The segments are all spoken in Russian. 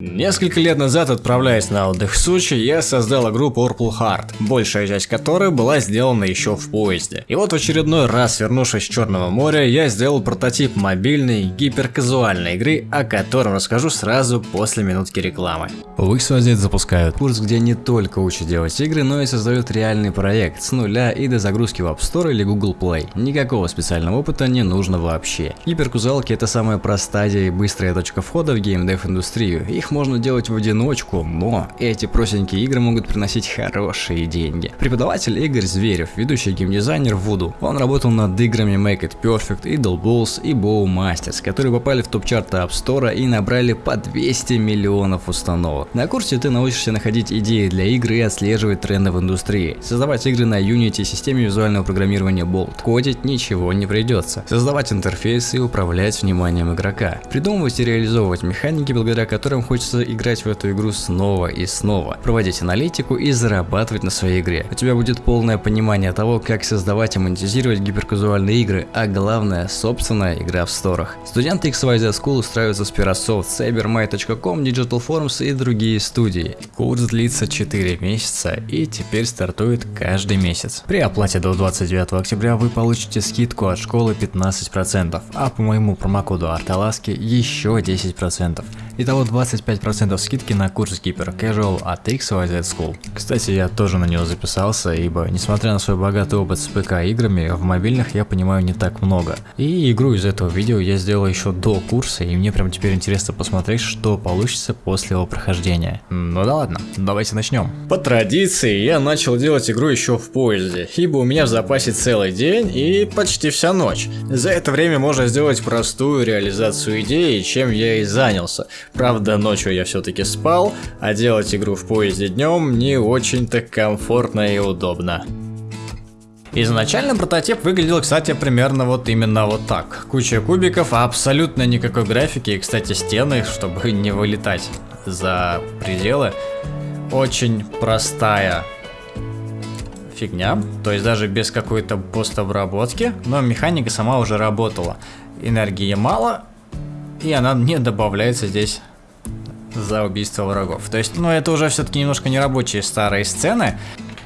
Несколько лет назад, отправляясь на отдых в Сочи, я создал игру Purple Heart, большая часть которой была сделана еще в поезде. И вот в очередной раз, вернувшись с Черного моря, я сделал прототип мобильной, гиперказуальной игры, о котором расскажу сразу после минутки рекламы. В XYZ запускают курс, где не только учат делать игры, но и создают реальный проект с нуля и до загрузки в App Store или Google Play. Никакого специального опыта не нужно вообще. Гиперказуалки это самая простая и быстрая точка входа в геймдев индустрию. Их их можно делать в одиночку, но эти простенькие игры могут приносить хорошие деньги. Преподаватель Игорь Зверев, ведущий геймдизайнер Voodoo. Он работал над играми Make It Perfect, Idle Balls и Bow Masters, которые попали в топ-чарты App Store и набрали по 200 миллионов установок. На курсе ты научишься находить идеи для игры и отслеживать тренды в индустрии, создавать игры на Unity системе визуального программирования Bolt. Кодить ничего не придется. Создавать интерфейсы и управлять вниманием игрока. Придумывать и реализовывать механики, благодаря которым хочешь хочется играть в эту игру снова и снова, проводить аналитику и зарабатывать на своей игре. У тебя будет полное понимание того, как создавать и монетизировать гиперказуальные игры, а главное, собственная игра в сторах. Студенты XYZ School устраиваются с Pirasoft, CyberMay.com, Digital Forms и другие студии. Курс длится 4 месяца и теперь стартует каждый месяц. При оплате до 29 октября вы получите скидку от школы 15%, а по моему промокоду Арталаски еще 10%. Итого 25% скидки на курс Keeper Casual от XYZ School. Кстати, я тоже на него записался, ибо несмотря на свой богатый опыт с ПК играми, в мобильных я понимаю не так много. И игру из этого видео я сделал еще до курса, и мне прям теперь интересно посмотреть, что получится после его прохождения. Ну да ладно, давайте начнем. По традиции я начал делать игру еще в поезде, ибо у меня в запасе целый день и почти вся ночь. За это время можно сделать простую реализацию идеи, чем я и занялся. Правда, ночью я все-таки спал, а делать игру в поезде днем не очень-то комфортно и удобно. Изначально прототип выглядел, кстати, примерно вот именно вот так. Куча кубиков, а абсолютно никакой графики, и, кстати, стены, чтобы не вылетать за пределы. Очень простая фигня, то есть даже без какой-то постобработки, но механика сама уже работала. Энергии мало, и она не добавляется здесь за убийство врагов. То есть, ну это уже все-таки немножко нерабочие старые сцены.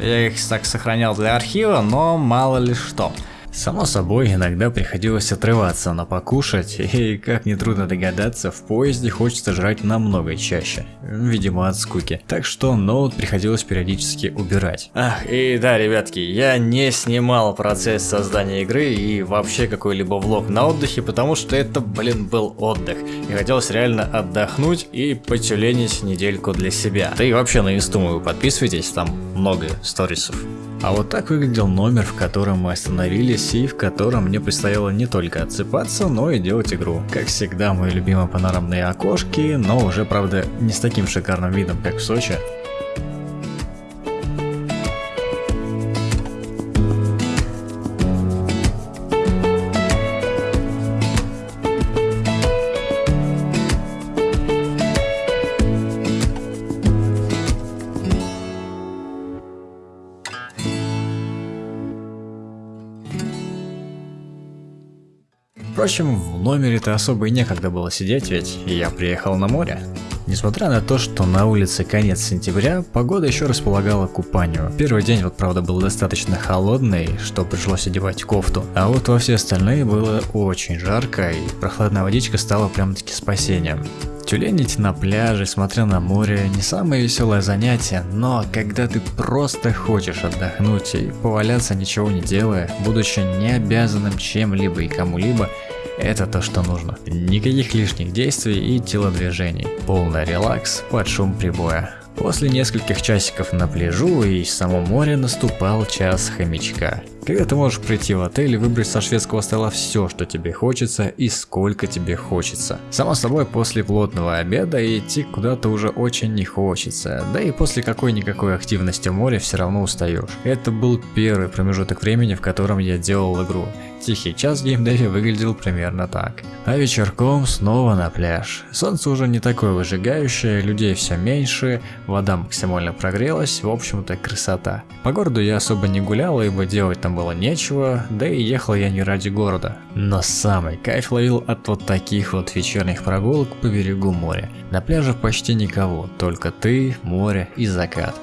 Я их так сохранял для архива, но мало ли что. Само собой, иногда приходилось отрываться на покушать, и, как нетрудно догадаться, в поезде хочется жрать намного чаще, видимо от скуки. Так что ноут приходилось периодически убирать. Ах, и да, ребятки, я не снимал процесс создания игры и вообще какой-либо влог на отдыхе, потому что это, блин, был отдых. И хотелось реально отдохнуть и потюленить недельку для себя. Да и вообще на инсту подписывайтесь, там много сторисов. А вот так выглядел номер, в котором мы остановились и в котором мне предстояло не только отсыпаться, но и делать игру. Как всегда, мои любимые панорамные окошки, но уже, правда, не с таким шикарным видом, как в Сочи. Впрочем, в номере-то особо и некогда было сидеть, ведь я приехал на море. Несмотря на то, что на улице конец сентября, погода еще располагала купанию. Первый день вот правда был достаточно холодный, что пришлось одевать кофту, а вот во все остальные было очень жарко и прохладная водичка стала прям-таки спасением. Тюленить на пляже, смотря на море, не самое веселое занятие, но когда ты просто хочешь отдохнуть и поваляться ничего не делая, будучи не обязанным чем-либо и кому-либо, это то, что нужно. Никаких лишних действий и телодвижений. Полный релакс под шум прибоя. После нескольких часиков на пляжу и в самом море наступал час хомячка. Когда ты можешь прийти в отель и выбрать со шведского стола все, что тебе хочется и сколько тебе хочется. Само собой, после плотного обеда идти куда-то уже очень не хочется, да и после какой-никакой активности в море все равно устаешь. Это был первый промежуток времени, в котором я делал игру. Тихий час в геймдеве выглядел примерно так. А вечерком снова на пляж. Солнце уже не такое выжигающее, людей все меньше, вода максимально прогрелась, в общем-то красота. По городу я особо не гулял, ибо делать там было нечего, да и ехал я не ради города. Но самый кайф ловил от вот таких вот вечерних прогулок по берегу моря. На пляже почти никого, только ты, море и закат.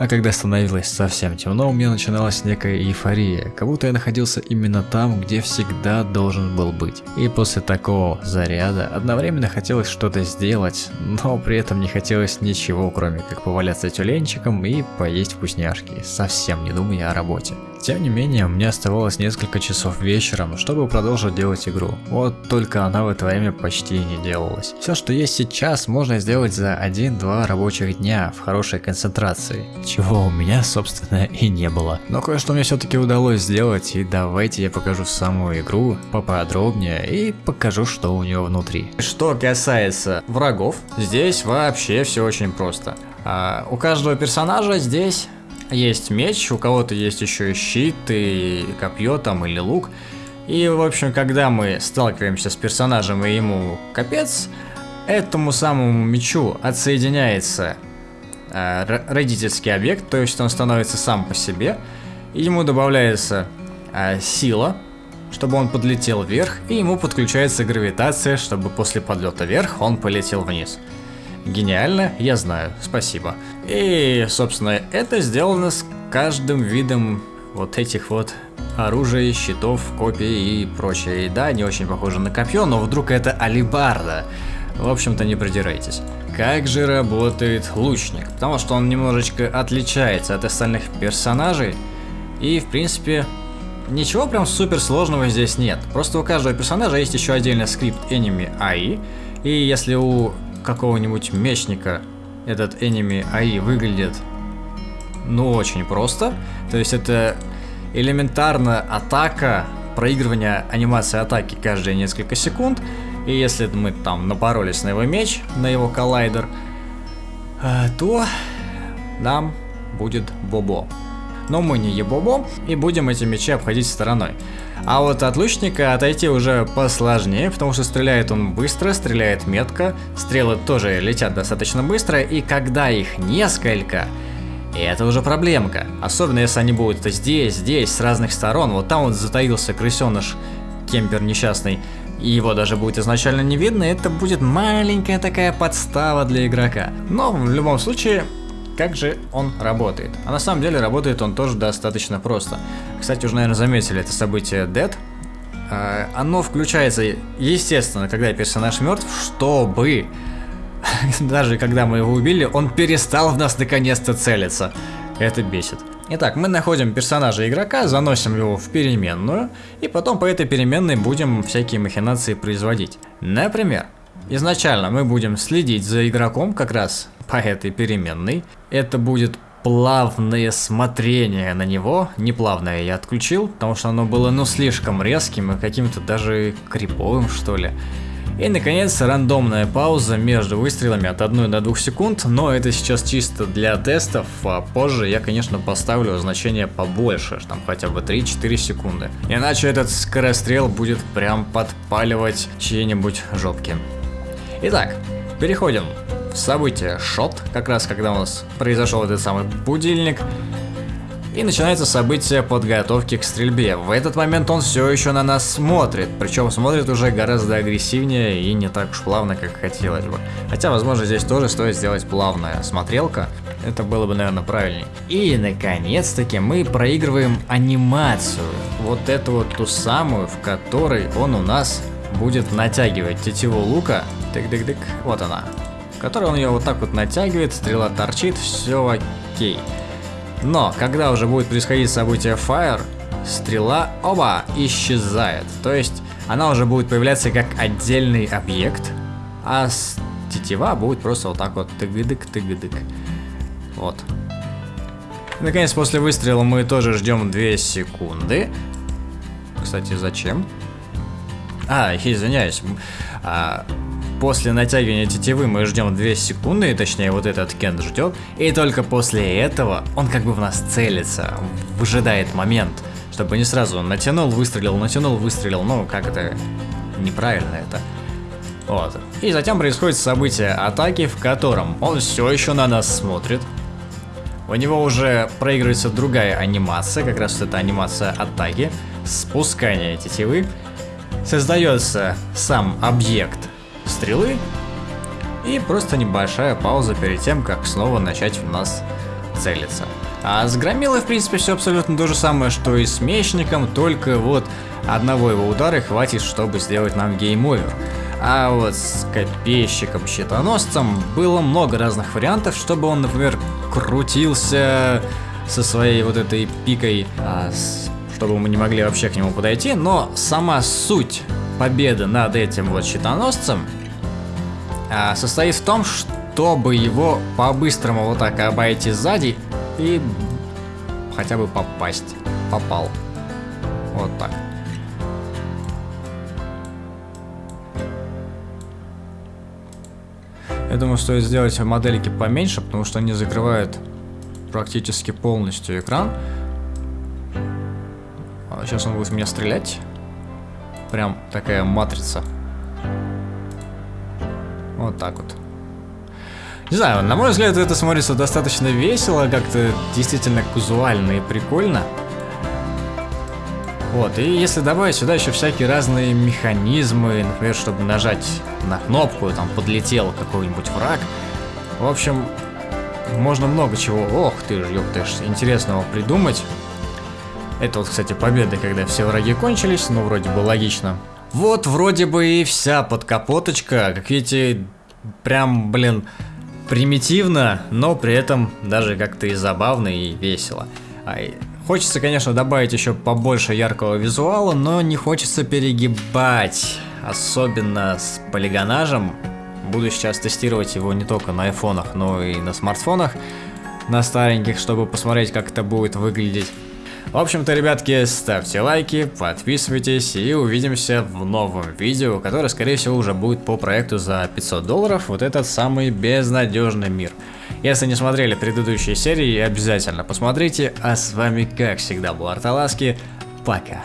А когда становилось совсем темно, у меня начиналась некая эйфория, как будто я находился именно там, где всегда должен был быть. И после такого заряда одновременно хотелось что-то сделать, но при этом не хотелось ничего, кроме как поваляться тюленчиком и поесть вкусняшки, совсем не думая о работе. Тем не менее, мне оставалось несколько часов вечером, чтобы продолжить делать игру. Вот только она в это время почти не делалась. Все, что есть сейчас, можно сделать за 1-2 рабочих дня в хорошей концентрации, чего у меня, собственно, и не было. Но кое-что мне все-таки удалось сделать, и давайте я покажу саму игру поподробнее и покажу, что у нее внутри. Что касается врагов, здесь вообще все очень просто. А, у каждого персонажа здесь есть меч, у кого-то есть еще и щит, и копье там, или лук. И, в общем, когда мы сталкиваемся с персонажем и ему капец, этому самому мечу отсоединяется э, родительский объект, то есть он становится сам по себе, и ему добавляется э, сила, чтобы он подлетел вверх, и ему подключается гравитация, чтобы после подлета вверх он полетел вниз. Гениально, я знаю, спасибо. И, собственно, это сделано с каждым видом вот этих вот оружия, щитов, копий и прочее. И да, не очень похоже на копье, но вдруг это алибарда. В общем-то, не придирайтесь. Как же работает лучник? Потому что он немножечко отличается от остальных персонажей. И, в принципе, ничего прям супер сложного здесь нет. Просто у каждого персонажа есть еще отдельный скрипт Enemy AI. И если у какого-нибудь мечника этот enemy AI выглядит ну очень просто. То есть это элементарно атака, проигрывание анимации атаки каждые несколько секунд. И если мы там напоролись на его меч, на его коллайдер, э, то нам будет бобо. Но мы не ебобо и будем эти мечи обходить стороной. А вот от лучника отойти уже посложнее, потому что стреляет он быстро, стреляет метко, стрелы тоже летят достаточно быстро, и когда их несколько, это уже проблемка. Особенно если они будут здесь, здесь, с разных сторон. Вот там вот затаился крысеныш, кемпер несчастный, и его даже будет изначально не видно, это будет маленькая такая подстава для игрока. Но в любом случае, как же он работает? А на самом деле работает он тоже достаточно просто. Кстати, уже, наверное, заметили это событие Dead. А, оно включается, естественно, когда персонаж мертв, чтобы даже когда мы его убили, он перестал в нас наконец-то целиться. Это бесит. Итак, мы находим персонажа игрока, заносим его в переменную, и потом по этой переменной будем всякие махинации производить. Например, изначально мы будем следить за игроком как раз по этой переменной. Это будет плавное смотрение на него. Не плавное я отключил, потому что оно было ну слишком резким и каким-то даже криповым что ли. И наконец рандомная пауза между выстрелами от 1 до 2 секунд, но это сейчас чисто для тестов, а позже я конечно поставлю значение побольше, там хотя бы 3-4 секунды. Иначе этот скорострел будет прям подпаливать чьи-нибудь жопки. Итак, переходим событие шот, как раз когда у нас произошел этот самый будильник. И начинается событие подготовки к стрельбе. В этот момент он все еще на нас смотрит, причем смотрит уже гораздо агрессивнее и не так уж плавно, как хотелось бы. Хотя, возможно, здесь тоже стоит сделать плавная смотрелка, это было бы, наверное, правильнее. И, наконец-таки, мы проигрываем анимацию, вот эту вот ту самую, в которой он у нас будет натягивать тетиву лука. Тык-дык-дык, вот она который он ее вот так вот натягивает, стрела торчит, все окей. Но, когда уже будет происходить событие Fire, стрела, оба, исчезает. То есть, она уже будет появляться как отдельный объект, а тетива будет просто вот так вот тыгыдык-тыгыдык. Вот. И, наконец, после выстрела мы тоже ждем 2 секунды. Кстати, зачем? А, извиняюсь. А, после натягивания тетивы мы ждем 2 секунды, точнее вот этот Кент ждет, и только после этого он как бы в нас целится, выжидает момент, чтобы не сразу натянул, выстрелил, натянул, выстрелил, ну как это, неправильно это. Вот. И затем происходит событие атаки, в котором он все еще на нас смотрит. У него уже проигрывается другая анимация, как раз вот эта анимация атаки, спускания тетивы. Создается сам объект стрелы и просто небольшая пауза перед тем, как снова начать в нас целиться. А с Громилой, в принципе, все абсолютно то же самое, что и с Мечником, только вот одного его удара хватит, чтобы сделать нам game over. А вот с копейщиком-щитоносцем было много разных вариантов, чтобы он, например, крутился со своей вот этой пикой, а, чтобы мы не могли вообще к нему подойти, но сама суть победы над этим вот щитоносцем а, состоит в том, чтобы его по-быстрому вот так обойти сзади и хотя бы попасть. Попал. Вот так. Я думаю, стоит сделать модельки поменьше, потому что они закрывают практически полностью экран. Сейчас а он будет в меня стрелять. Прям такая матрица. Вот так вот. Не знаю, на мой взгляд, это смотрится достаточно весело, как-то действительно казуально и прикольно. Вот, и если добавить сюда еще всякие разные механизмы, например, чтобы нажать на кнопку, там подлетел какой-нибудь враг. В общем, можно много чего, ох ты ж, ёптыш, интересного придумать. Это вот, кстати, победа, когда все враги кончились, ну, вроде бы логично. Вот, вроде бы и вся подкапоточка, как видите, прям, блин, примитивно, но при этом даже как-то и забавно, и весело. Хочется, конечно, добавить еще побольше яркого визуала, но не хочется перегибать, особенно с полигонажем. Буду сейчас тестировать его не только на айфонах, но и на смартфонах, на стареньких, чтобы посмотреть, как это будет выглядеть. В общем-то, ребятки, ставьте лайки, подписывайтесь и увидимся в новом видео, которое, скорее всего, уже будет по проекту за 500 долларов, вот этот самый безнадежный мир. Если не смотрели предыдущие серии, обязательно посмотрите. А с вами, как всегда, был Арталаски. Пока.